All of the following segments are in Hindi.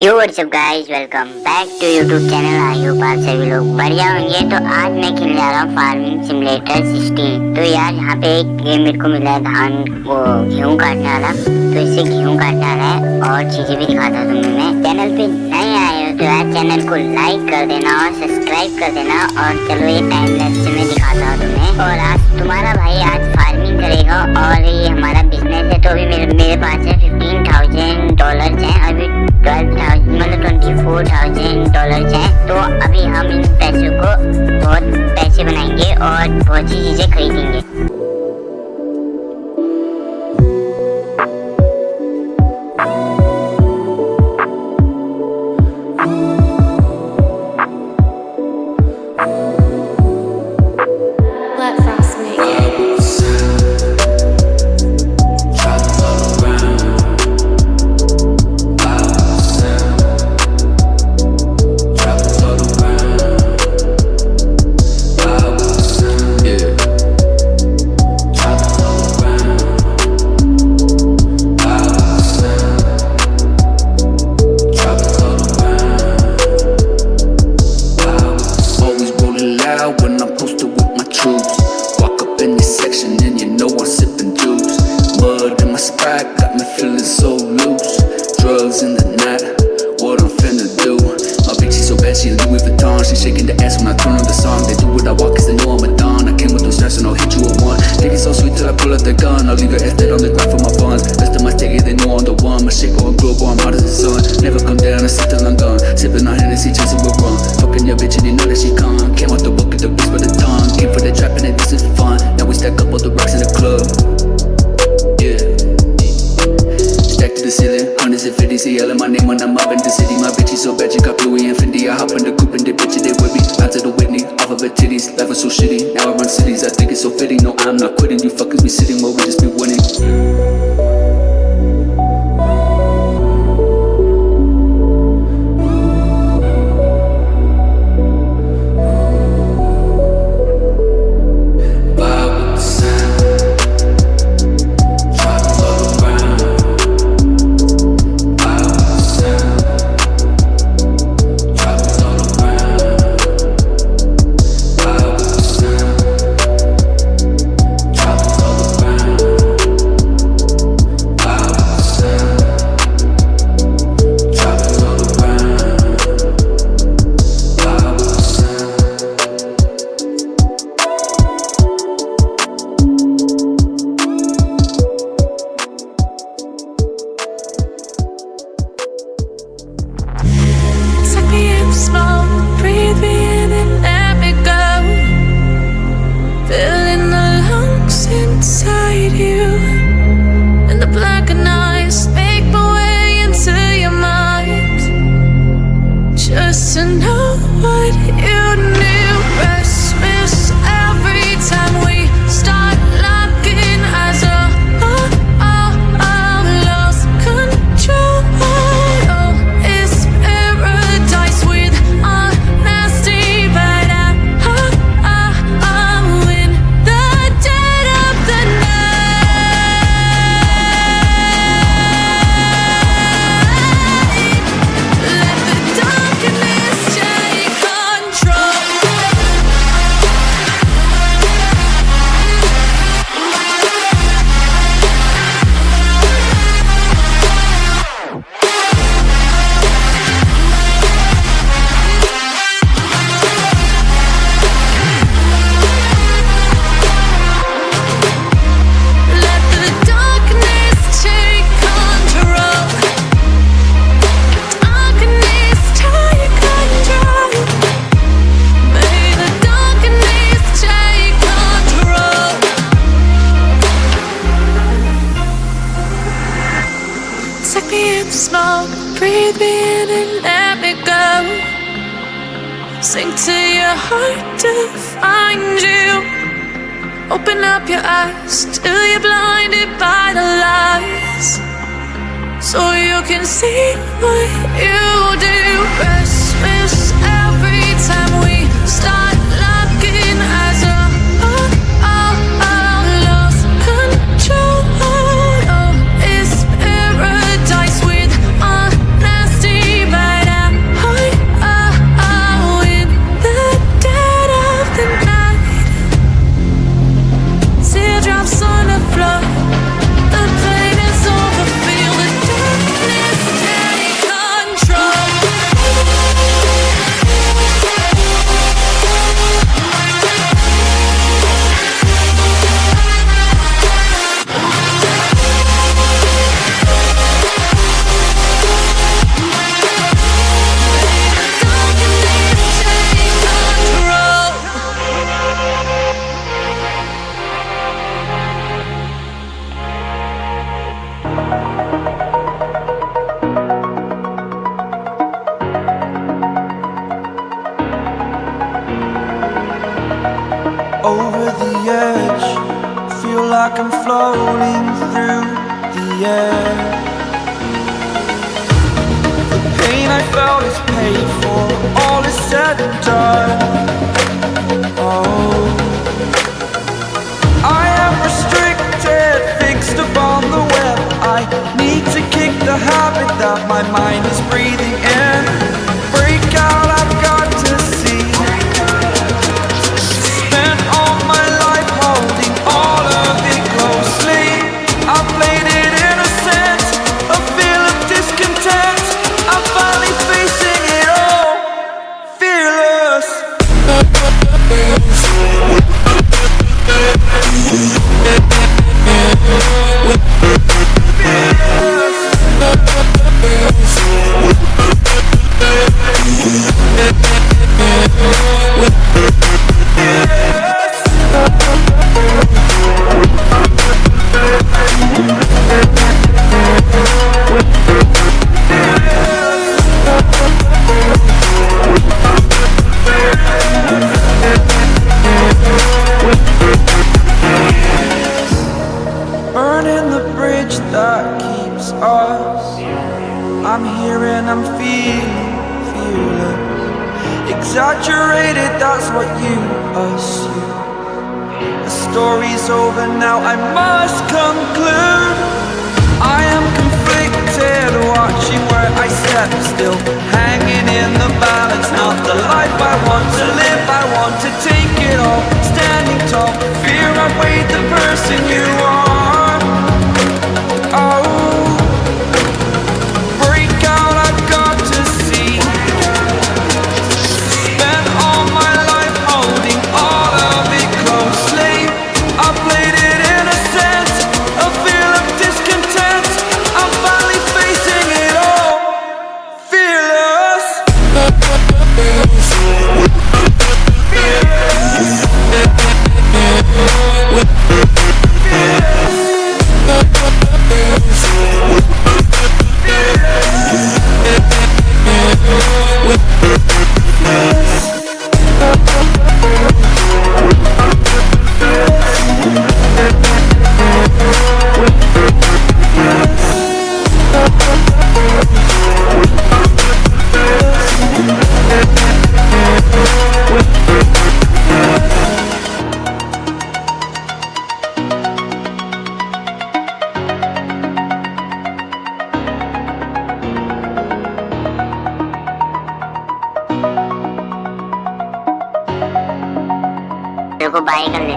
Yo what's up guys welcome back to YouTube channel I hope आप सभी लोग बढ़िया होंगे। तो आज मैं खेलने जा रहा हूँ फ़ार्मिंग सिमुलेटर 16 तो यार, यहाँ पे एक गेम मेरे को मिला है धान। वो गेहूँ काटने वाला। तो इससे गेहूँ काटने वाला है और चीज़ें भी दिखाता हूँ तुम्हें मैं। चैनल पे नए आए हो तो यार चैनल को लाइक कर देना और सब्सक्राइब कर देना। और चलो, ये टाइम लैप्स मैं दिखाता हूँ तुम्हें। और आज तुम्हारा भाई आज फ़ार्मिंग करेगा और ये हमारा बिज़नेस है तो अभी मेरे मेरे पास है फिफ्टीन थाउज़ेंड डॉलर है। अभी ट्वेल्व थाउज़ेंड मतलब ट्वेंटी फोर थाउज़ेंड डॉलर है। तो अभी हम इन पैसों को बहुत पैसे बनाएँगे और बहुत सी चीज़ें खरीदेंगे। nigga, it's the Take me in the smoke, breathe me in and let me go. Sink to your heart to find you. Open up your eyes till you're blinded by the lies, so you can see what. Exaggerated, that's what you assume. The story's over now, I must conclude. I am conflicted, watching where I step still. Hanging in the balance, not the life I want to live. I want to take it all, standing tall. Fear I weighed the person you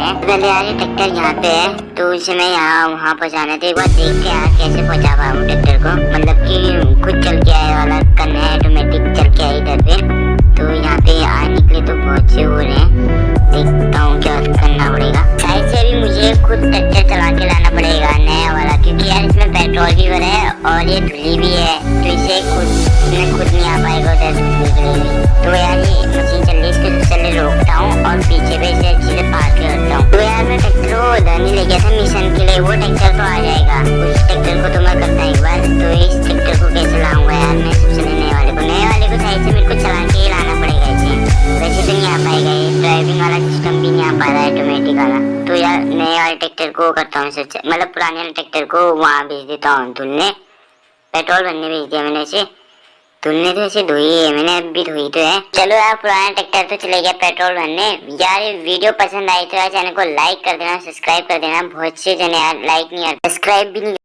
हैं यार ये ट्रैक्टर यहाँ पे है। तो इसे मैं यहाँ वहाँ पहुँचाना था एक बार देखते हैं यार कैसे पहुँचा पाऊँ ट्रैक्टर को। मतलब कि खुद चल के आए वाला करना है ऑटोमेटिक चल के आए इधर पे। तो यहाँ पे आ निकले तो बहुत से हो रहे हैं। देखता हूँ क्या करना पड़ेगा। शायद से अभी मुझे खुद ट्रैक्टर चला के लाना पड़ेगा नया वाला, क्योंकि यार इसमें पेट्रोल भी भरा है और ये धुली भी है। करता हूँ मतलब पुराने वाले ट्रैक्टर को वहाँ भेज देता हूँ धुलने। पेट्रोल भरने भेज दिया मैंने इसे। धुलने तो इसे धोई है, मैंने अभी धोई तो है। चलो यार, पुराना ट्रैक्टर तो चले गया पेट्रोल भरने। यार वीडियो पसंद आई तो यार, चैनल को लाइक कर देना सब्सक्राइब कर देना। बहुत से जने यार लाइक नहीं सब्सक्राइब भी नहीं